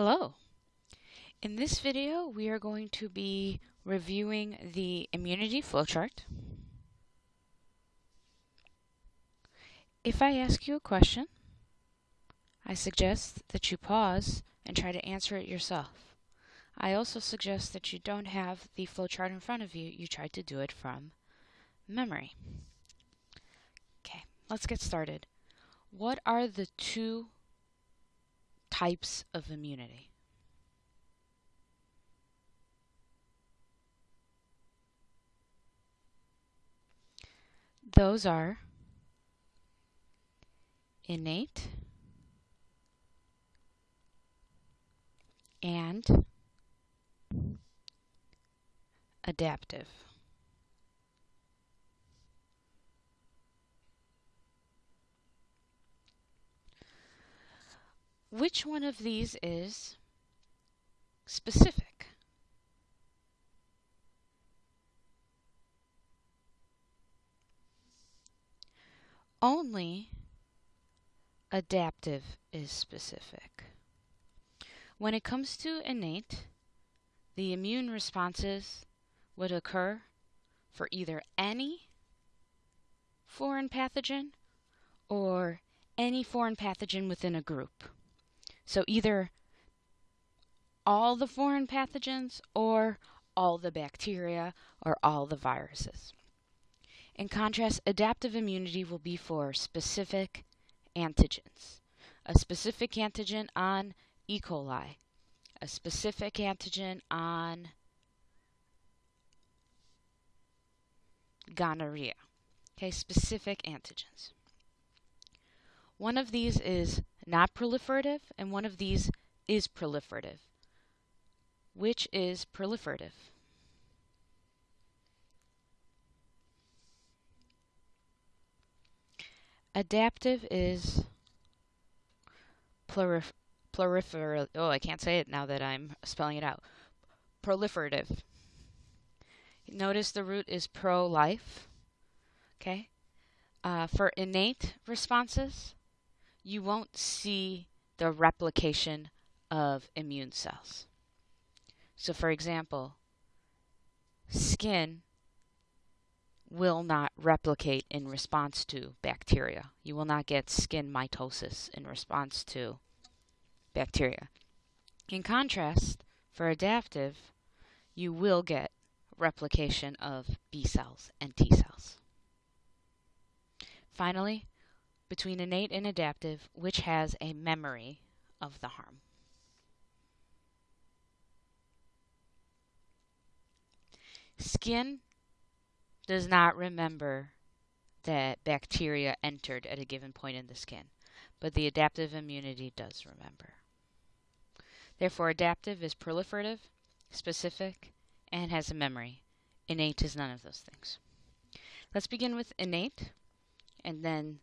Hello. In this video, we are going to be reviewing the immunity flowchart. If I ask you a question, I suggest that you pause and try to answer it yourself. I also suggest that you don't have the flowchart in front of you, you try to do it from memory. Okay, let's get started. What are the two types of immunity? Those are innate and adaptive. Which one of these is specific? Only adaptive is specific. When it comes to innate, the immune responses would occur for either any foreign pathogen or any foreign pathogen within a group. So either all the foreign pathogens or all the bacteria or all the viruses. In contrast, adaptive immunity will be for specific antigens. A specific antigen on E. coli, a specific antigen on gonorrhea. Okay, specific antigens. One of these is not proliferative, and one of these is proliferative. Which is proliferative? Adaptive is plurif prolifer oh I can't say it now that I'm spelling it out. Proliferative. Notice the root is pro-life. Okay. Uh, for innate responses, you won't see the replication of immune cells. So for example, skin will not replicate in response to bacteria. You will not get skin mitosis in response to bacteria. In contrast, for adaptive, you will get replication of B cells and T cells. Finally, between innate and adaptive, which has a memory of the harm. Skin does not remember that bacteria entered at a given point in the skin, but the adaptive immunity does remember. Therefore, adaptive is proliferative, specific, and has a memory. Innate is none of those things. Let's begin with innate, and then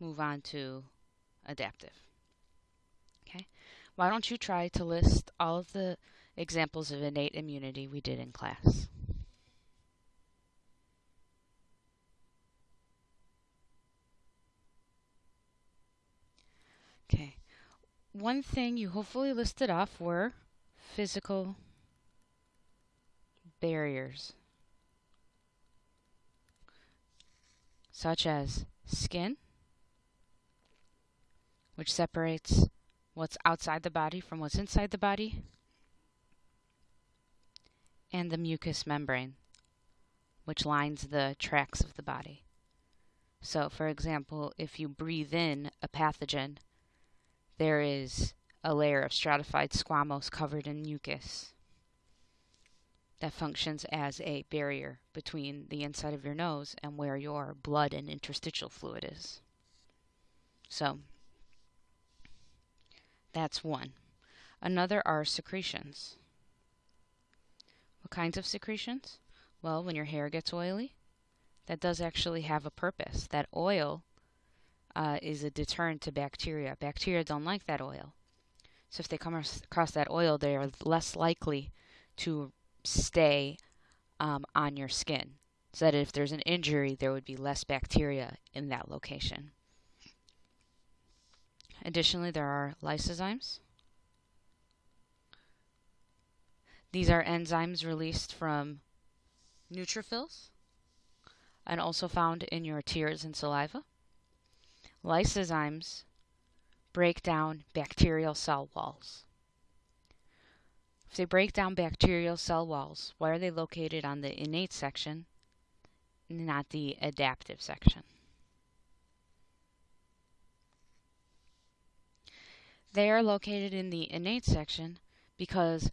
move on to adaptive. Okay, why don't you try to list all of the examples of innate immunity we did in class? Okay, one thing you hopefully listed off were physical barriers, such as skin, which separates what's outside the body from what's inside the body, and the mucous membrane, which lines the tracts of the body. So, for example, if you breathe in a pathogen, there is a layer of stratified squamous covered in mucus that functions as a barrier between the inside of your nose and where your blood and interstitial fluid is. So, that's one. Another are secretions. What kinds of secretions? Well, when your hair gets oily, that does actually have a purpose. That oil uh, is a deterrent to bacteria. Bacteria don't like that oil. So if they come across that oil, they are less likely to stay um, on your skin. So that if there's an injury, there would be less bacteria in that location. Additionally, there are lysozymes. These are enzymes released from neutrophils and also found in your tears and saliva. Lysozymes break down bacterial cell walls. If they break down bacterial cell walls, why are they located on the innate section, not the adaptive section? They are located in the innate section because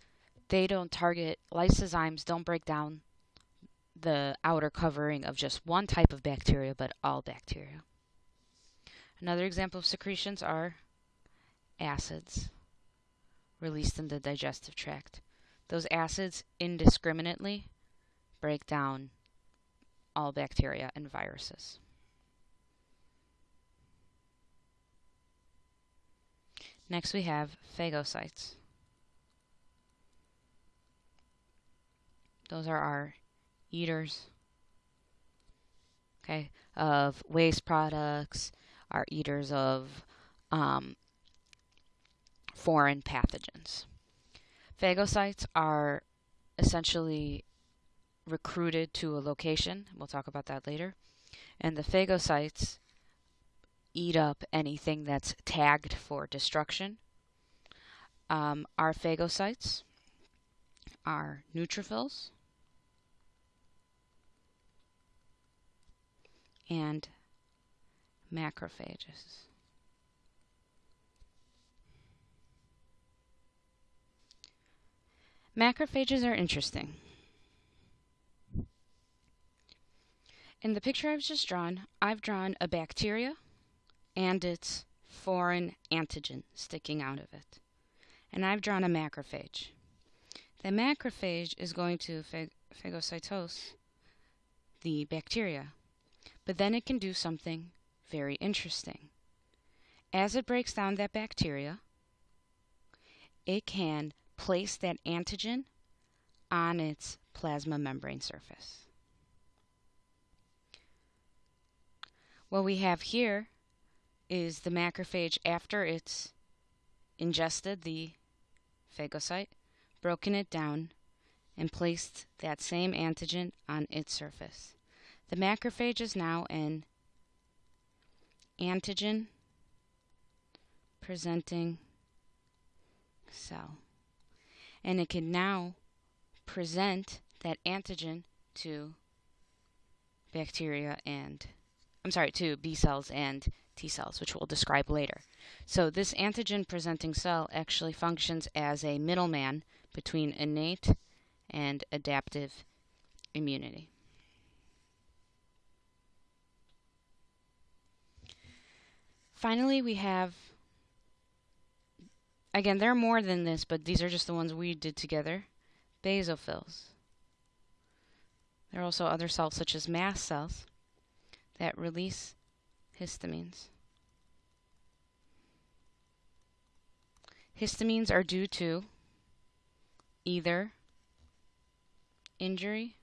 they don't target, lysozymes don't break down the outer covering of just one type of bacteria, but all bacteria. Another example of secretions are acids released in the digestive tract. Those acids indiscriminately break down all bacteria and viruses. Next we have phagocytes. Those are our eaters okay, of waste products, are eaters of um, foreign pathogens. Phagocytes are essentially recruited to a location. We'll talk about that later. And the phagocytes eat up anything that's tagged for destruction. Um, our phagocytes are neutrophils and macrophages. Macrophages are interesting. In the picture I've just drawn, I've drawn a bacteria and its foreign antigen sticking out of it. And I've drawn a macrophage. The macrophage is going to phag phagocytose the bacteria, but then it can do something very interesting. As it breaks down that bacteria, it can place that antigen on its plasma membrane surface. What we have here is the macrophage after it's ingested the phagocyte, broken it down, and placed that same antigen on its surface. The macrophage is now an antigen presenting cell. And it can now present that antigen to bacteria and, I'm sorry, to B cells and T cells, which we'll describe later. So this antigen presenting cell actually functions as a middleman between innate and adaptive immunity. Finally, we have, again, there are more than this, but these are just the ones we did together, basophils. There are also other cells, such as mast cells, that release histamines. Histamines are due to either injury,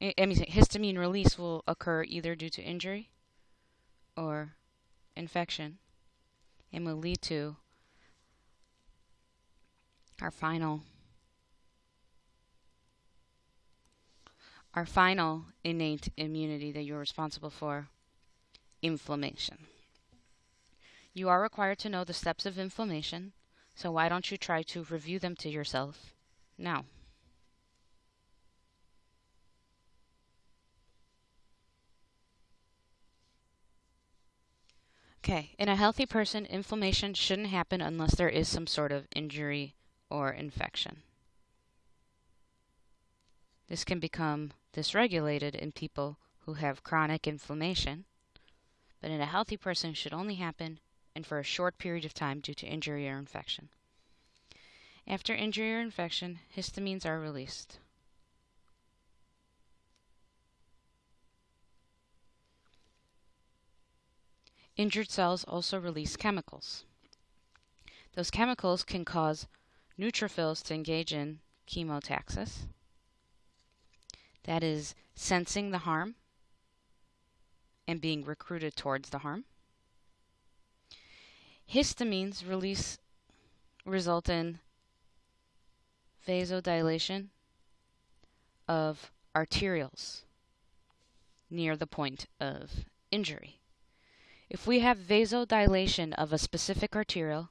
I mean, histamine release will occur either due to injury or infection and will lead to our final our final innate immunity that you're responsible for inflammation. You are required to know the steps of inflammation, so why don't you try to review them to yourself now? Okay, in a healthy person, inflammation shouldn't happen unless there is some sort of injury or infection. This can become dysregulated in people who have chronic inflammation, but in a healthy person should only happen and for a short period of time due to injury or infection. After injury or infection, histamines are released. Injured cells also release chemicals. Those chemicals can cause neutrophils to engage in chemotaxis. That is sensing the harm and being recruited towards the harm. Histamines release result in vasodilation of arterioles near the point of injury. If we have vasodilation of a specific arteriole,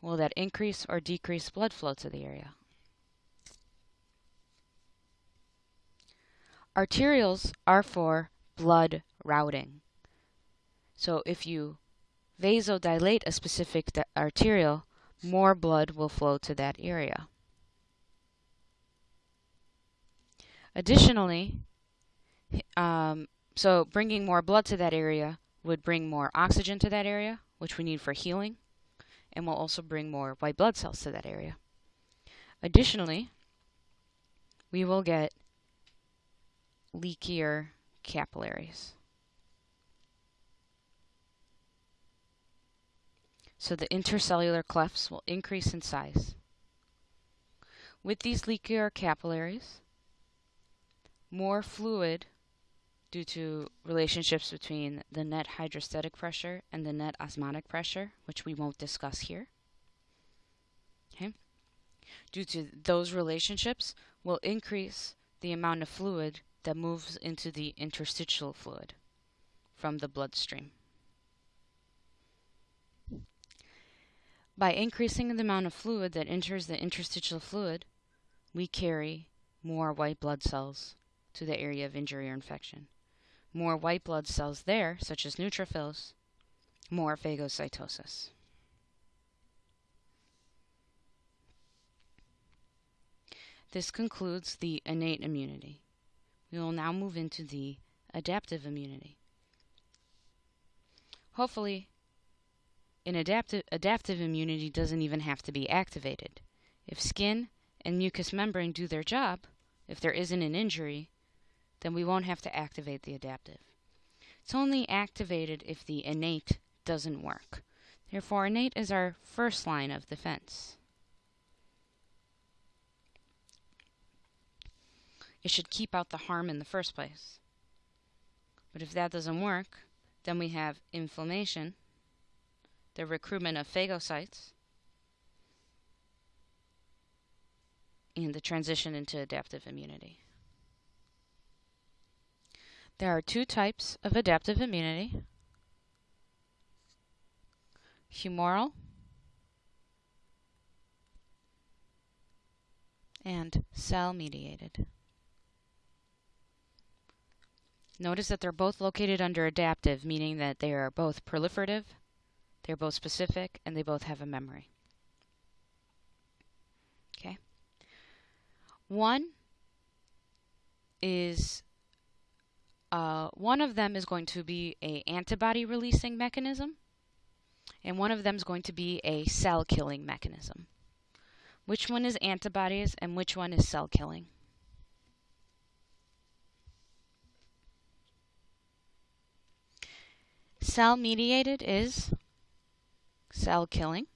will that increase or decrease blood flow to the area? Arterioles are for blood routing. So if you vasodilate a specific arteriole, more blood will flow to that area. Additionally, um, so bringing more blood to that area would bring more oxygen to that area, which we need for healing, and will also bring more white blood cells to that area. Additionally, we will get leakier capillaries. So the intercellular clefts will increase in size. With these leakier capillaries, more fluid due to relationships between the net hydrostatic pressure and the net osmotic pressure, which we won't discuss here. Okay? Due to those relationships will increase the amount of fluid that moves into the interstitial fluid from the bloodstream. By increasing the amount of fluid that enters the interstitial fluid, we carry more white blood cells to the area of injury or infection. More white blood cells there, such as neutrophils, more phagocytosis. This concludes the innate immunity. We will now move into the adaptive immunity. Hopefully, an adaptive, adaptive immunity doesn't even have to be activated. If skin and mucous membrane do their job, if there isn't an injury, then we won't have to activate the adaptive. It's only activated if the innate doesn't work. Therefore, innate is our first line of defense. It should keep out the harm in the first place. But if that doesn't work, then we have inflammation, the recruitment of phagocytes, and the transition into adaptive immunity. There are two types of adaptive immunity. Humoral and cell-mediated. Notice that they're both located under adaptive, meaning that they are both proliferative, they're both specific, and they both have a memory. Okay. One is uh, one of them is going to be a antibody releasing mechanism, and one of them is going to be a cell killing mechanism. Which one is antibodies and which one is cell killing? Cell mediated is cell killing.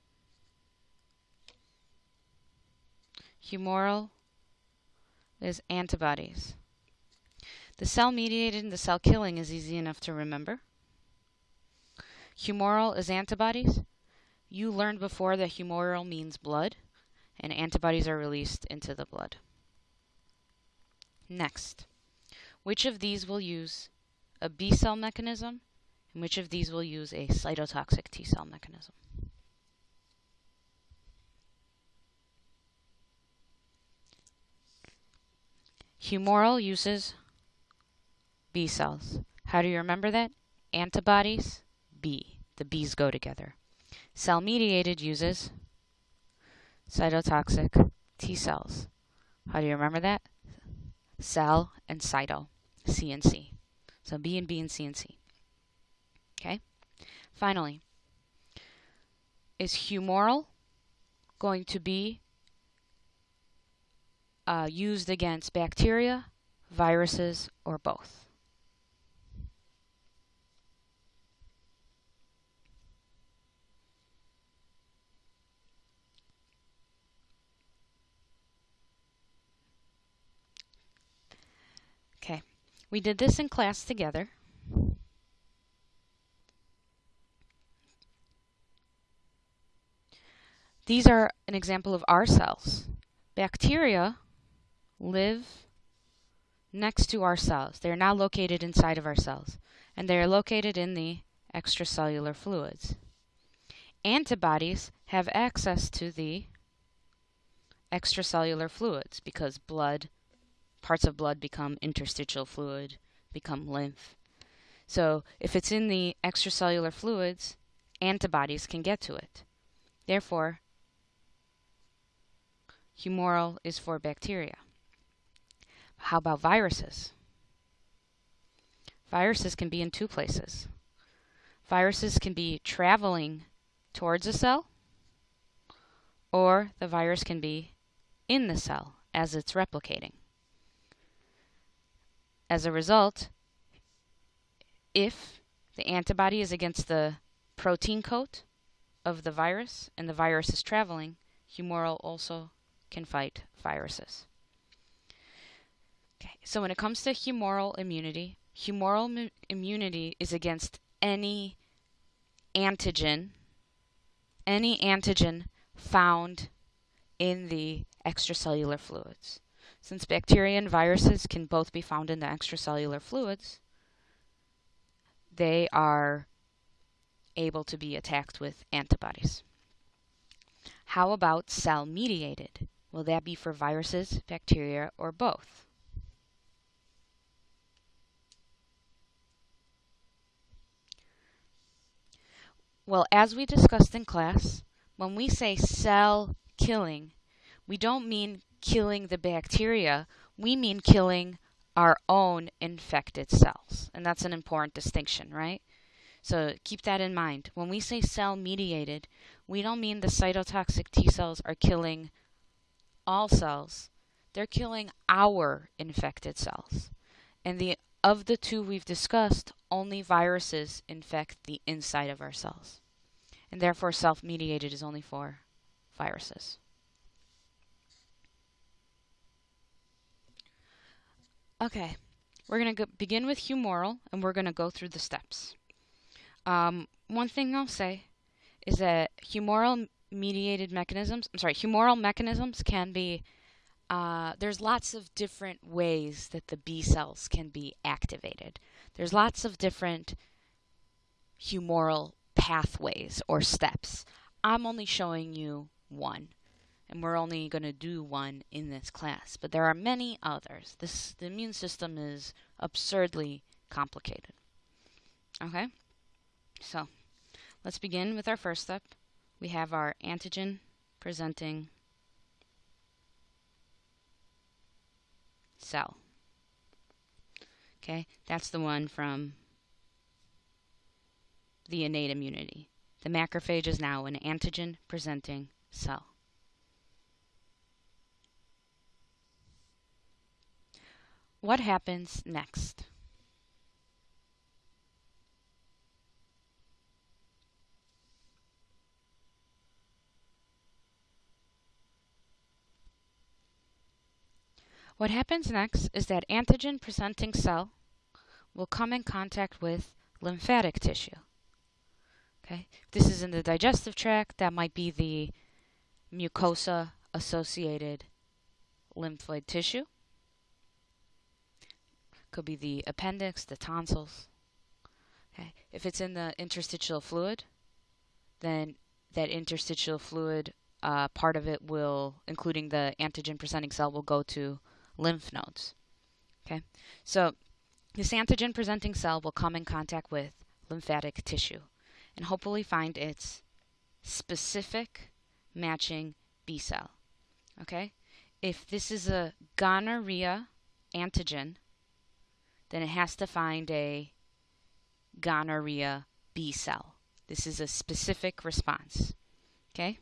Humoral is antibodies. The cell mediated and the cell killing is easy enough to remember. Humoral is antibodies. You learned before that humoral means blood, and antibodies are released into the blood. Next, which of these will use a B cell mechanism, and which of these will use a cytotoxic T cell mechanism? Humoral uses B cells. How do you remember that? Antibodies, B. The B's go together. Cell mediated uses cytotoxic T cells. How do you remember that? Cell and cyto, C and C. So B and B and C and C. Okay? Finally, is humoral going to be uh, used against bacteria, viruses, or both? Okay, we did this in class together. These are an example of our cells. bacteria live next to our cells. They are now located inside of our cells, and they are located in the extracellular fluids. Antibodies have access to the extracellular fluids because blood, parts of blood become interstitial fluid, become lymph. So if it's in the extracellular fluids, antibodies can get to it. Therefore, humoral is for bacteria. How about viruses? Viruses can be in two places. Viruses can be traveling towards a cell, or the virus can be in the cell as it's replicating. As a result, if the antibody is against the protein coat of the virus and the virus is traveling, humoral also can fight viruses. Okay, so when it comes to humoral immunity, humoral immunity is against any antigen, any antigen found in the extracellular fluids. Since bacteria and viruses can both be found in the extracellular fluids, they are able to be attacked with antibodies. How about cell mediated? Will that be for viruses, bacteria, or both? Well, as we discussed in class, when we say cell killing, we don't mean killing the bacteria, we mean killing our own infected cells. And that's an important distinction, right? So keep that in mind. When we say cell mediated, we don't mean the cytotoxic T cells are killing all cells. They're killing our infected cells. And the of the two we've discussed, only viruses infect the inside of our cells. And therefore cell-mediated is only for viruses. Okay, we're going to begin with humoral and we're going to go through the steps. Um, one thing I'll say is that humoral mediated mechanisms, I'm sorry, humoral mechanisms can be, uh, there's lots of different ways that the B cells can be activated. There's lots of different humoral pathways or steps. I'm only showing you one, and we're only going to do one in this class, but there are many others. This the immune system is absurdly complicated. Okay? So let's begin with our first step. We have our antigen presenting cell. Okay, that's the one from the innate immunity. The macrophage is now an antigen presenting cell. What happens next? What happens next is that antigen presenting cell will come in contact with lymphatic tissue. Okay, if this is in the digestive tract, that might be the mucosa associated lymphoid tissue. Could be the appendix, the tonsils. Okay, if it's in the interstitial fluid, then that interstitial fluid uh, part of it will, including the antigen presenting cell, will go to lymph nodes. Okay, so this antigen presenting cell will come in contact with lymphatic tissue and hopefully find its specific matching B cell. Okay, if this is a gonorrhea antigen, then it has to find a gonorrhea B cell. This is a specific response. Okay?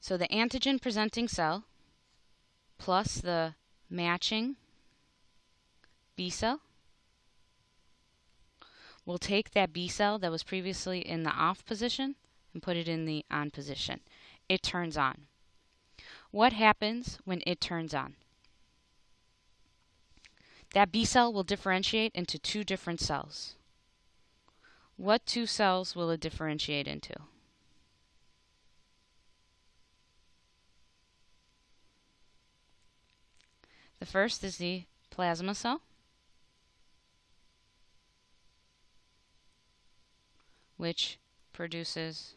So the antigen presenting cell plus the matching B cell. We'll take that B cell that was previously in the off position and put it in the on position. It turns on. What happens when it turns on? That B cell will differentiate into two different cells. What two cells will it differentiate into? The first is the plasma cell, which produces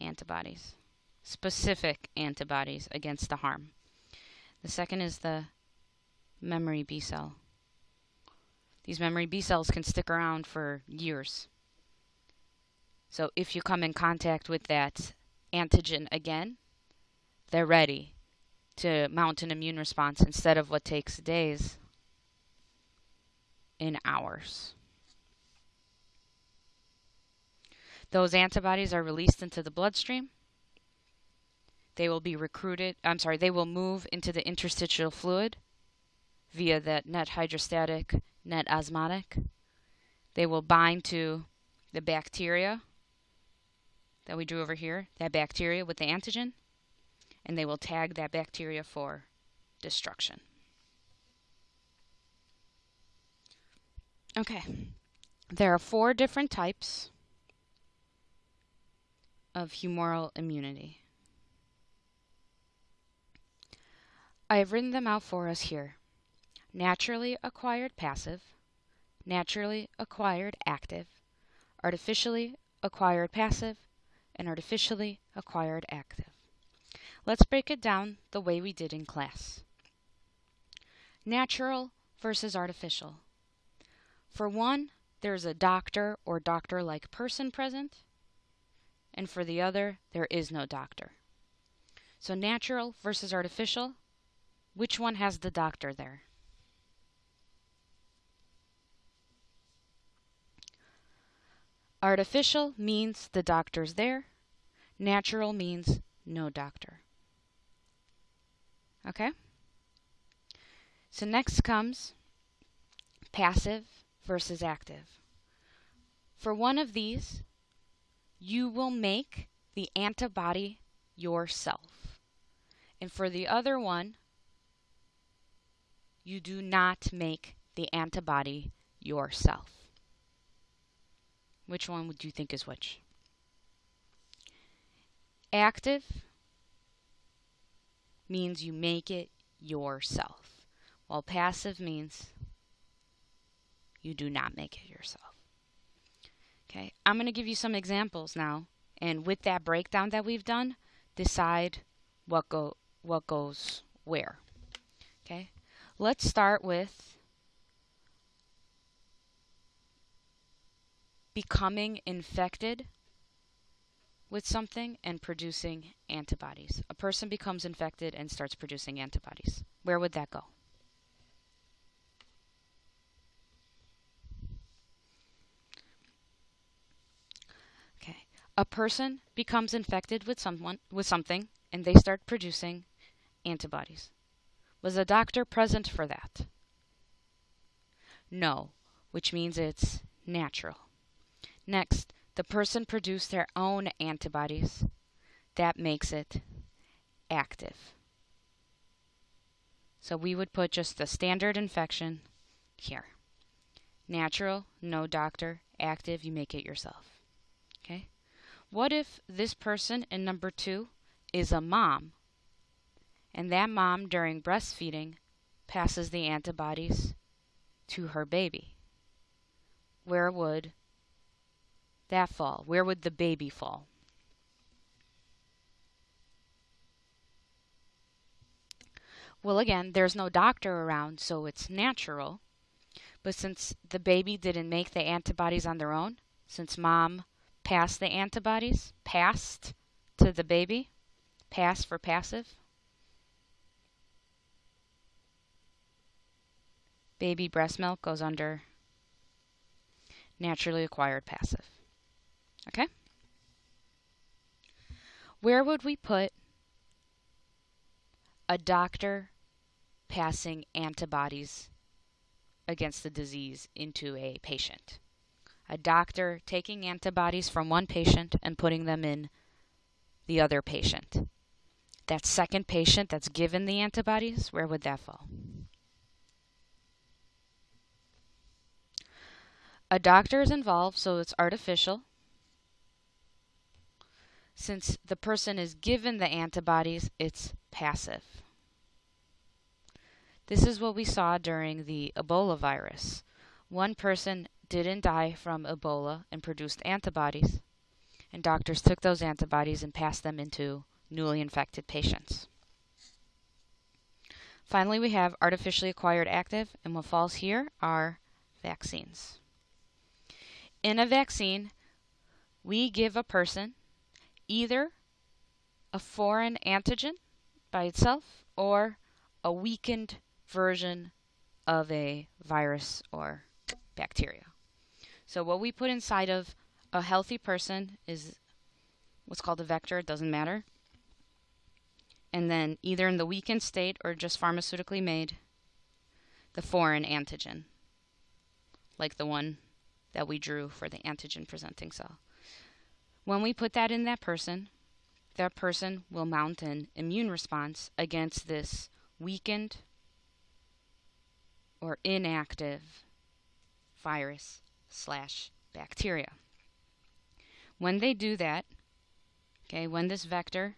antibodies, specific antibodies against the harm. The second is the memory B cell. These memory B cells can stick around for years. So if you come in contact with that antigen again, they're ready to mount an immune response instead of what takes days in hours. Those antibodies are released into the bloodstream. They will be recruited, I'm sorry, they will move into the interstitial fluid via that net hydrostatic, net osmotic. They will bind to the bacteria that we drew over here, that bacteria with the antigen, and they will tag that bacteria for destruction. Okay, there are four different types of humoral immunity. I have written them out for us here. Naturally acquired passive, naturally acquired active, artificially acquired passive, and artificially acquired active. Let's break it down the way we did in class. Natural versus artificial. For one, there's a doctor or doctor-like person present, and for the other, there is no doctor. So natural versus artificial, which one has the doctor there? Artificial means the doctor's there. Natural means no doctor. Okay? So next comes passive versus active. For one of these, you will make the antibody yourself. And for the other one, you do not make the antibody yourself. Which one would you think is which? Active means you make it yourself, while passive means you do not make it yourself. Okay, I'm going to give you some examples now, and with that breakdown that we've done, decide what go what goes where. Okay, let's start with becoming infected with something and producing antibodies. A person becomes infected and starts producing antibodies. Where would that go? Okay. A person becomes infected with someone with something and they start producing antibodies. Was a doctor present for that? No, which means it's natural. Next, the person produced their own antibodies. That makes it active. So we would put just the standard infection here. Natural, no doctor. Active, you make it yourself. Okay? What if this person in number two is a mom, and that mom during breastfeeding passes the antibodies to her baby? Where would that fall? Where would the baby fall? Well, again, there's no doctor around, so it's natural. But since the baby didn't make the antibodies on their own, since mom passed the antibodies, passed to the baby, pass for passive, baby breast milk goes under naturally acquired passive. Okay? Where would we put a doctor passing antibodies against the disease into a patient? A doctor taking antibodies from one patient and putting them in the other patient. That second patient that's given the antibodies, where would that fall? A doctor is involved, so it's artificial since the person is given the antibodies, it's passive. This is what we saw during the Ebola virus. One person didn't die from Ebola and produced antibodies, and doctors took those antibodies and passed them into newly infected patients. Finally, we have artificially acquired active, and what falls here are vaccines. In a vaccine, we give a person either a foreign antigen by itself or a weakened version of a virus or bacteria. So what we put inside of a healthy person is what's called a vector, it doesn't matter and then either in the weakened state or just pharmaceutically made, the foreign antigen, like the one that we drew for the antigen presenting cell. When we put that in that person, that person will mount an immune response against this weakened or inactive virus slash bacteria. When they do that, okay, when this vector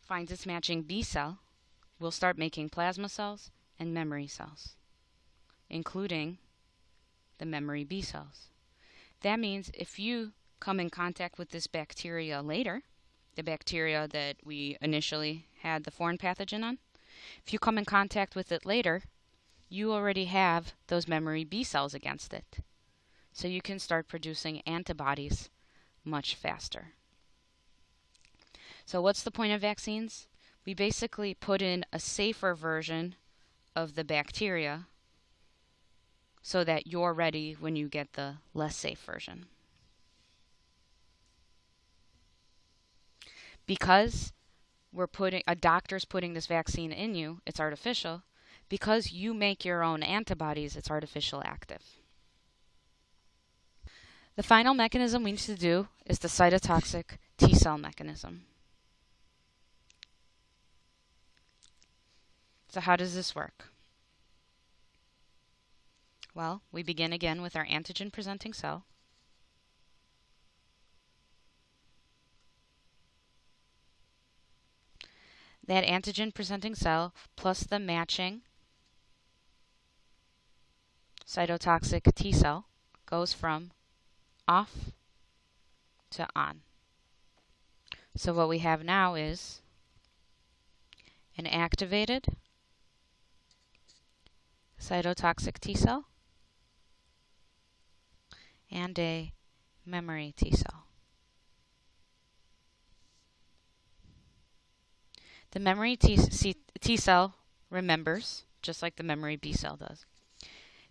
finds its matching B cell, we'll start making plasma cells and memory cells, including the memory B cells. That means if you come in contact with this bacteria later, the bacteria that we initially had the foreign pathogen on, if you come in contact with it later, you already have those memory B cells against it. So you can start producing antibodies much faster. So what's the point of vaccines? We basically put in a safer version of the bacteria so that you're ready when you get the less safe version. Because we're putting a doctor's putting this vaccine in you, it's artificial. Because you make your own antibodies, it's artificial active. The final mechanism we need to do is the cytotoxic T cell mechanism. So how does this work? Well, we begin again with our antigen presenting cell. That antigen presenting cell plus the matching cytotoxic T cell goes from off to on. So what we have now is an activated cytotoxic T cell, and a memory T cell. The memory T, C, T cell remembers, just like the memory B cell does.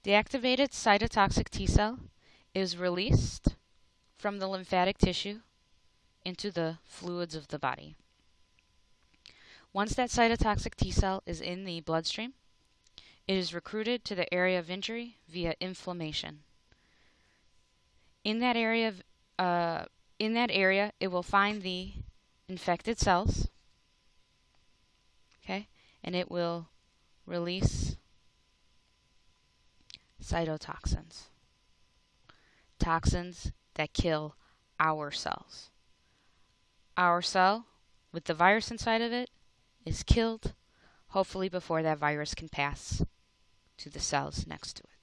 The activated cytotoxic T cell is released from the lymphatic tissue into the fluids of the body. Once that cytotoxic T cell is in the bloodstream, it is recruited to the area of injury via inflammation. In that area, of, uh, in that area, it will find the infected cells. Okay, and it will release cytotoxins, toxins that kill our cells. Our cell, with the virus inside of it, is killed, hopefully before that virus can pass to the cells next to it.